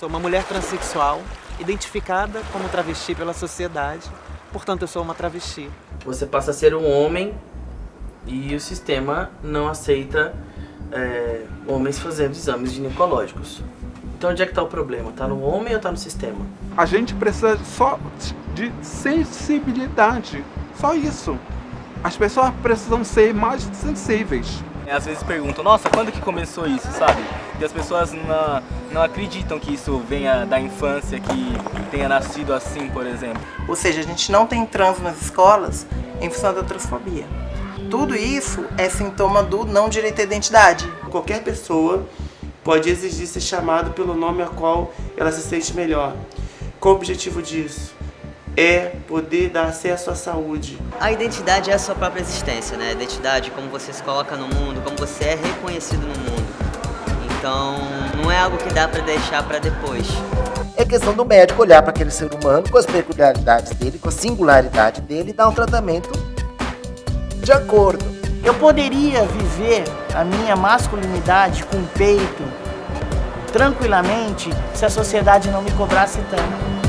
Sou uma mulher transexual, identificada como travesti pela sociedade, portanto eu sou uma travesti. Você passa a ser um homem e o sistema não aceita é, homens fazendo exames ginecológicos. Então onde é que está o problema? Está no homem ou está no sistema? A gente precisa só de sensibilidade, só isso. As pessoas precisam ser mais sensíveis. Às vezes perguntam, nossa, quando que começou isso, sabe? E as pessoas não, não acreditam que isso venha da infância, que tenha nascido assim, por exemplo. Ou seja, a gente não tem trans nas escolas em função da transfobia. Tudo isso é sintoma do não direito à identidade. Qualquer pessoa pode exigir ser chamado pelo nome a qual ela se sente melhor. Qual o objetivo disso? É poder dar acesso à saúde. A identidade é a sua própria existência, né? A identidade, como você se coloca no mundo, como você é reconhecido no mundo. Então, não é algo que dá para deixar para depois. É questão do médico olhar para aquele ser humano com as peculiaridades dele, com a singularidade dele e dar um tratamento de acordo. Eu poderia viver a minha masculinidade com peito tranquilamente se a sociedade não me cobrasse tanto.